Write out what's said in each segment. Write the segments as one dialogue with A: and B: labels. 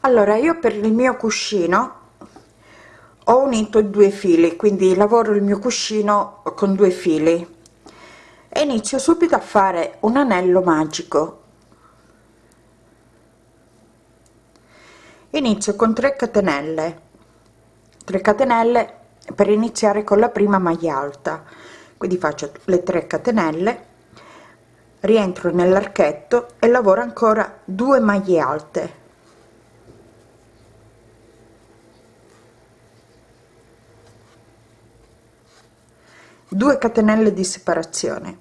A: allora io per il mio cuscino ho unito due fili quindi lavoro il mio cuscino con due fili. E inizio subito a fare un anello magico inizio con 3 catenelle. 3 catenelle per iniziare con la prima maglia alta. Quindi faccio le 3 catenelle rientro nell'archetto e lavoro ancora 2 maglie alte. 2 catenelle di separazione.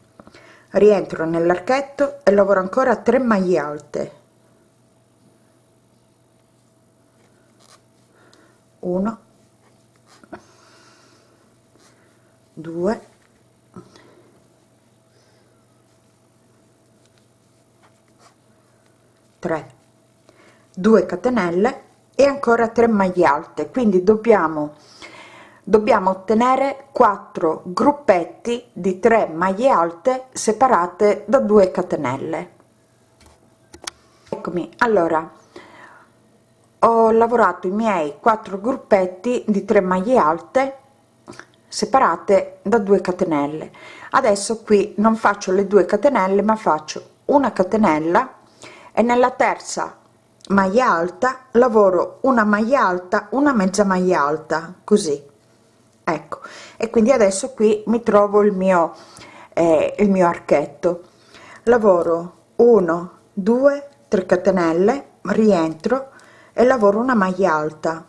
A: Rientro nell'archetto e lavoro ancora 3 maglie alte 1 2 3 2 catenelle e ancora 3 maglie alte. Quindi dobbiamo dobbiamo ottenere 4 gruppetti di 3 maglie alte separate da 2 catenelle. Eccomi. Allora ho lavorato i miei 4 gruppetti di 3 maglie alte separate da 2 catenelle. Adesso qui non faccio le 2 catenelle ma faccio una catenella e nella terza maglia alta lavoro una maglia alta una mezza maglia alta così. Ecco. E quindi adesso qui mi trovo il mio eh, il mio archetto. Lavoro 1 2 3 catenelle rientro e lavoro una maglia alta.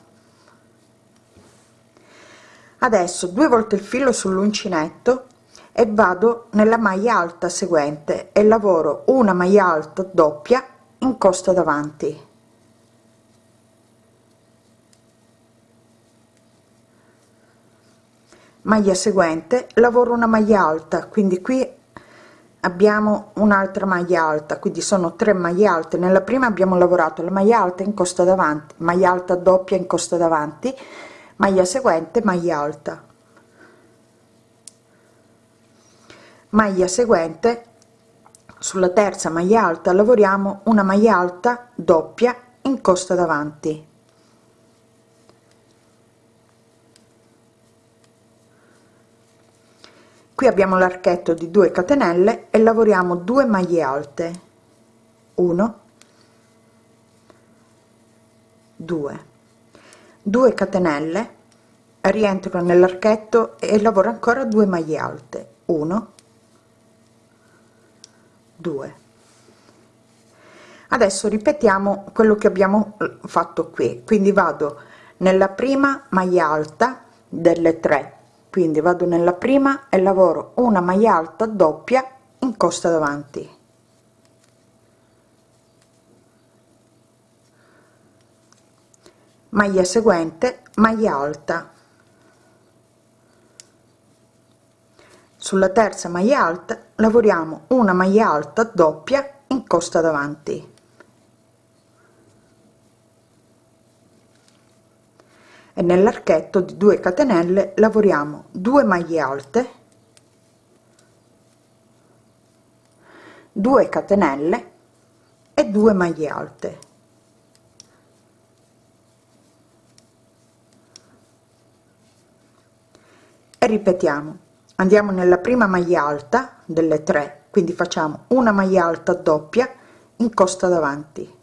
A: Adesso due volte il filo sull'uncinetto e vado nella maglia alta seguente e lavoro una maglia alta doppia in costa davanti. Maglia seguente lavoro una maglia alta quindi qui abbiamo un'altra maglia alta quindi sono tre maglie alte. Nella prima abbiamo lavorato la maglia alta in costa davanti maglia alta doppia in costa davanti maglia seguente maglia alta. Maglia seguente sulla terza maglia alta lavoriamo una maglia alta doppia in costa davanti qui abbiamo l'archetto di 2 catenelle e lavoriamo 2 maglie alte. 1 2 2 catenelle rientro nell'archetto e lavoro ancora 2 maglie alte. 1 2 adesso ripetiamo quello che abbiamo fatto qui. Quindi vado nella prima maglia alta delle 3 quindi vado nella prima e lavoro una maglia alta doppia in costa davanti. Maglia seguente maglia alta. Sulla terza maglia alta lavoriamo una maglia alta doppia in costa davanti e nell'archetto di 2 catenelle lavoriamo 2 maglie alte 2 catenelle e 2 maglie alte. E ripetiamo andiamo nella prima maglia alta delle 3 quindi facciamo una maglia alta doppia in costa davanti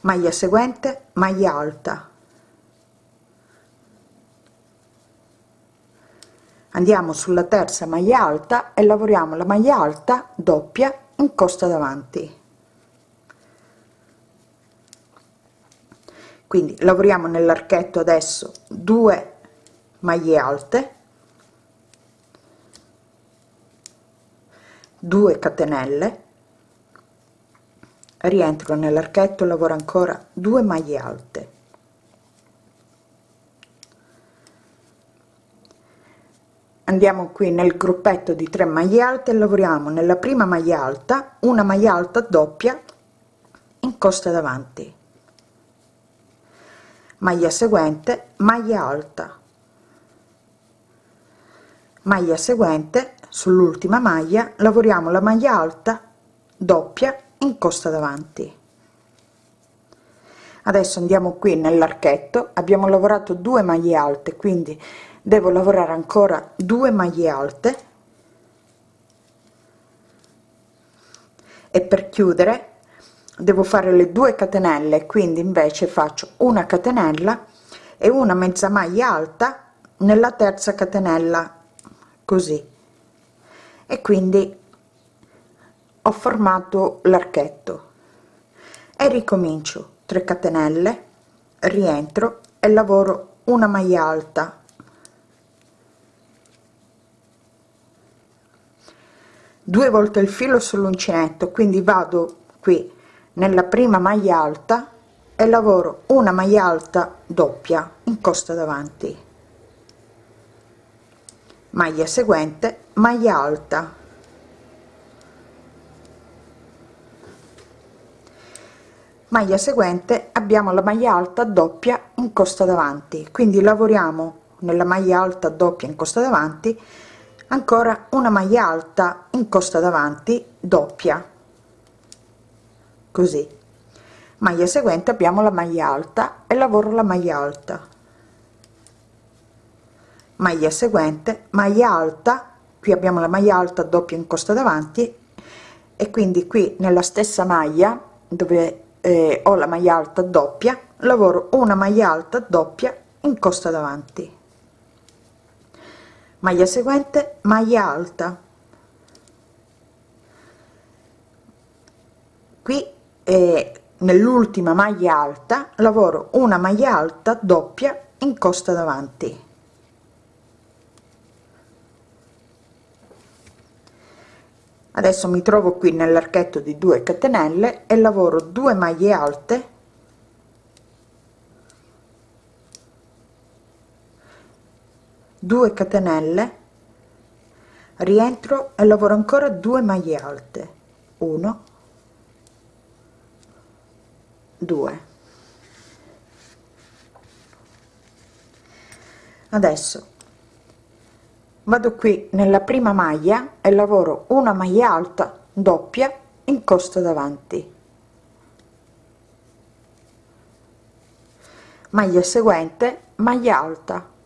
A: maglia seguente maglia alta. Andiamo sulla terza maglia alta e lavoriamo la maglia alta doppia in costa davanti. Quindi lavoriamo nell'archetto adesso 2 maglie alte 2 catenelle rientro nell'archetto lavoro ancora 2 maglie alte. Andiamo qui nel gruppetto di 3 maglie alte lavoriamo nella prima maglia alta una maglia alta doppia in costa davanti. Maglia seguente maglia alta. Maglia seguente sull'ultima maglia lavoriamo la maglia alta doppia in costa davanti. Adesso andiamo qui nell'archetto. Abbiamo lavorato due maglie alte quindi devo lavorare ancora due maglie alte. E per chiudere devo fare le due catenelle quindi invece faccio una catenella e una mezza maglia alta nella terza catenella così. E quindi ho formato l'archetto. E ricomincio 3 catenelle rientro e lavoro una maglia alta. Due volte il filo sull'uncinetto quindi vado qui nella prima maglia alta e lavoro una maglia alta doppia in costa davanti. Maglia seguente maglia alta maglia seguente abbiamo la maglia alta doppia in costa davanti. Quindi lavoriamo nella maglia alta doppia in costa davanti ancora una maglia alta in costa davanti doppia. Così. Maglia seguente abbiamo la maglia alta e lavoro la maglia alta. Maglia seguente maglia alta qui abbiamo la maglia alta doppia in costa davanti e quindi qui nella stessa maglia dove eh, ho la maglia alta doppia lavoro una maglia alta doppia in costa davanti. Maglia seguente maglia alta. Qui eh, nell'ultima maglia alta lavoro una maglia alta doppia in costa davanti adesso mi trovo qui nell'archetto di 2 catenelle e lavoro 2 maglie alte. Catenelle. Rientro e lavoro ancora 2 maglie alte. 1 2 adesso vado qui nella prima maglia e lavoro una maglia alta doppia in costa davanti. Maglia seguente maglia alta.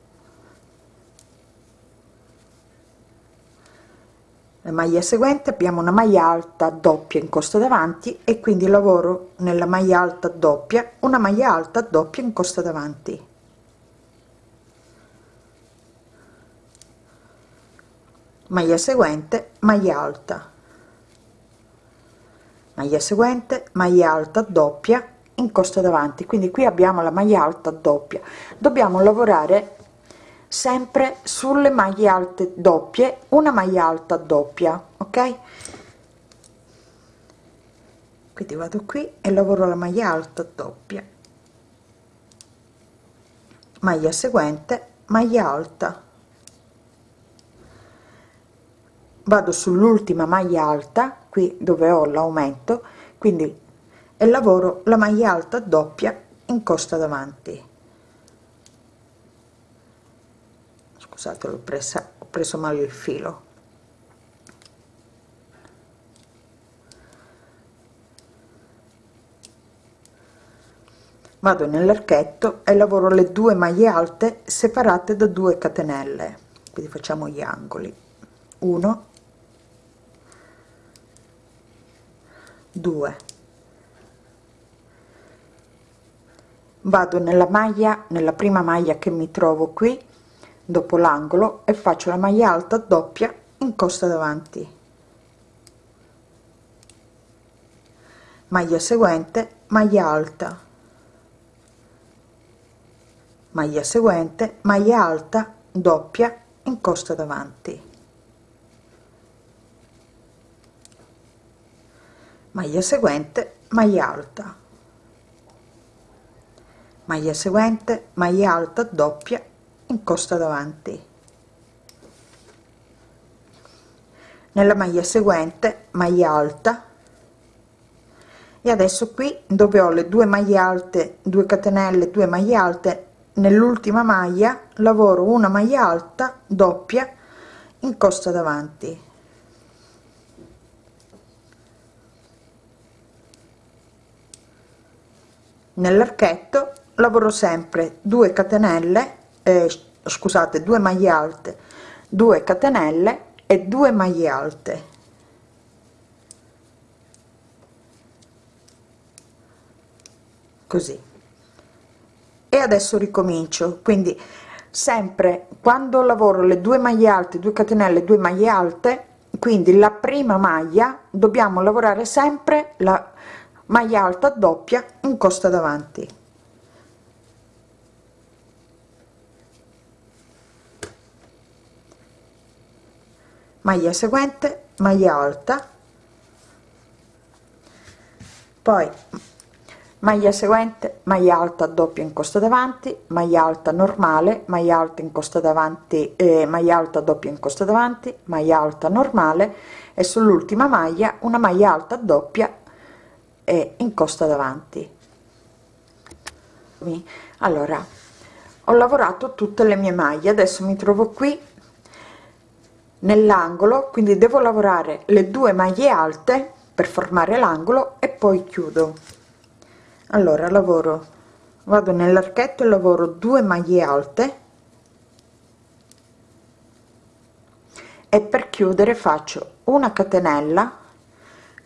A: La maglia seguente abbiamo una maglia alta doppia in costa davanti e quindi lavoro nella maglia alta doppia una maglia alta doppia in costa davanti maglia seguente maglia alta. Maglia seguente maglia alta doppia in costa davanti. Quindi qui abbiamo la maglia alta doppia. Dobbiamo lavorare sempre sulle maglie alte doppie una maglia alta doppia ok? Quindi vado qui e lavoro la maglia alta doppia. Maglia seguente maglia alta vado sull'ultima maglia alta qui dove ho l'aumento quindi e lavoro la maglia alta doppia in costa davanti. Scusate l'ho presa ho preso male il filo. Vado nell'archetto e lavoro le due maglie alte separate da 2 catenelle. Quindi facciamo gli angoli. 1 2 vado nella maglia nella prima maglia che mi trovo qui dopo l'angolo e faccio la maglia alta doppia in costa davanti. Maglia seguente maglia alta. Maglia seguente maglia alta doppia in costa davanti maglia seguente maglia alta. Maglia seguente maglia alta doppia in costa davanti. Nella maglia seguente maglia alta. E adesso qui dove ho le due maglie alte 2 catenelle 2 maglie alte nell'ultima maglia lavoro una maglia alta doppia in costa davanti nell'archetto lavoro sempre 2 catenelle eh, scusate 2 maglie alte 2 catenelle e 2 maglie alte. Così. E adesso ricomincio. Quindi sempre quando lavoro le due maglie alte 2 catenelle 2 maglie alte quindi la prima maglia dobbiamo lavorare sempre la maglia alta doppia in costa davanti. Maglia seguente maglia alta. Poi maglia seguente maglia alta doppia in costa davanti maglia alta normale maglia alta in costa davanti eh, maglia alta doppia in costa davanti maglia alta normale e sull'ultima maglia una maglia alta doppia e in costa davanti allora ho lavorato tutte le mie maglie adesso mi trovo qui nell'angolo quindi devo lavorare le due maglie alte per formare l'angolo e poi chiudo. Allora lavoro vado nell'archetto e lavoro 2 maglie alte e per chiudere faccio una catenella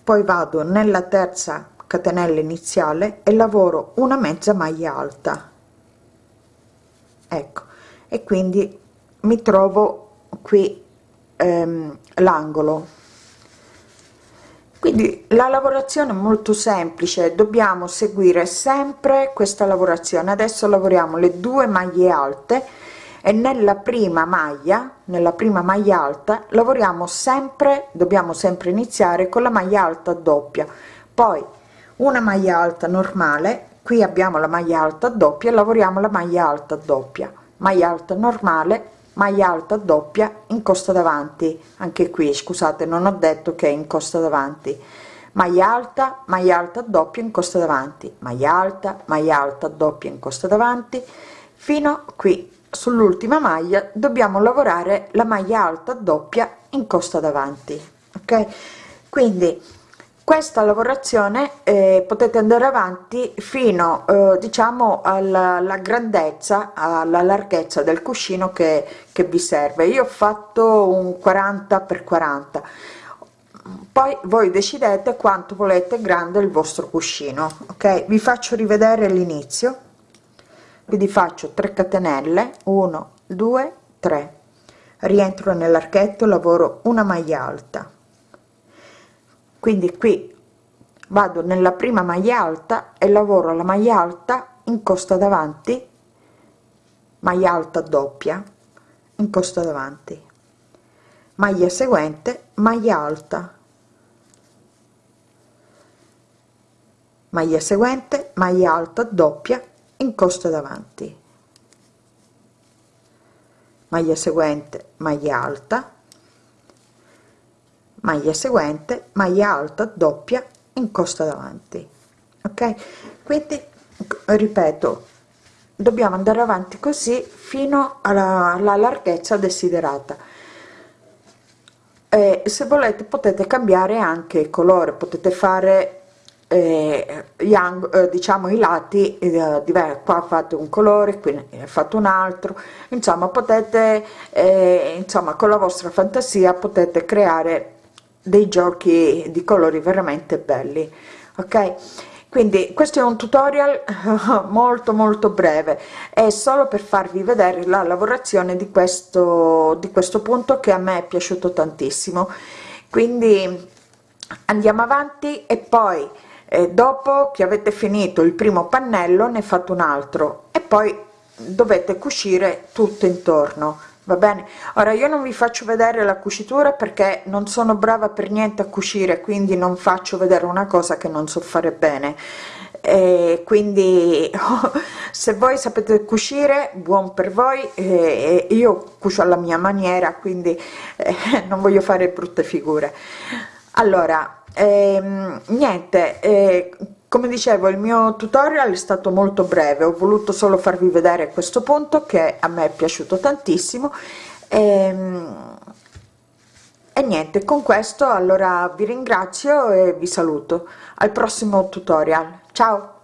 A: poi vado nella terza catenella iniziale e lavoro una mezza maglia alta. Ecco. E quindi mi trovo qui ehm, l'angolo. Quindi la lavorazione è molto semplice. Dobbiamo seguire sempre questa lavorazione. Adesso lavoriamo le due maglie alte e nella prima maglia nella prima maglia alta lavoriamo sempre dobbiamo sempre iniziare con la maglia alta doppia. Poi una maglia alta normale qui abbiamo la maglia alta doppia lavoriamo la maglia alta doppia. Maglia alta normale maglia alta doppia in costa davanti. Anche qui scusate non ho detto che in costa davanti. Maglia alta maglia alta doppia in costa davanti. Maglia alta maglia alta doppia in costa davanti. Fino qui sull'ultima maglia dobbiamo lavorare la maglia alta doppia in costa davanti ok? Quindi questa lavorazione eh, potete andare avanti fino eh, diciamo alla, alla, grandezza alla larghezza del cuscino che, che vi serve. Io ho fatto un 40 per 40 poi voi decidete quanto volete grande il vostro cuscino ok? Vi faccio rivedere l'inizio quindi faccio 3 catenelle 1 2 3 rientro nell'archetto lavoro una maglia alta. Quindi qui vado nella prima maglia alta e lavoro la maglia alta in costa davanti maglia alta doppia in costa davanti. Maglia seguente maglia alta. Maglia seguente maglia alta doppia in costa davanti. Maglia seguente maglia alta. Maglia seguente maglia alta doppia in costa davanti. Ok? Quindi ripeto dobbiamo andare avanti così fino alla, alla larghezza desiderata. E se volete potete cambiare anche colore potete fare eh, gli eh, diciamo i lati eh, diversi. Qua fate un colore qui ne fatto un altro. Insomma potete eh, insomma con la vostra fantasia potete creare dei giochi di colori veramente belli ok? Quindi questo è un tutorial molto molto breve. È solo per farvi vedere la lavorazione di questo di questo punto che a me è piaciuto tantissimo. Quindi andiamo avanti e poi eh, dopo che avete finito il primo pannello ne fate un altro. E poi dovete cucire tutto intorno va bene? Ora io non vi faccio vedere la cucitura perché non sono brava per niente a cucire quindi non faccio vedere una cosa che non so fare bene. E quindi se voi sapete cucire buon per voi. Eh, io cucio alla mia maniera quindi eh, non voglio fare brutte figure allora ehm, niente eh, come dicevo il mio tutorial è stato molto breve ho voluto solo farvi vedere questo punto che a me è piaciuto tantissimo. Ehm, e niente con questo allora vi ringrazio e vi saluto. Al prossimo tutorial. Ciao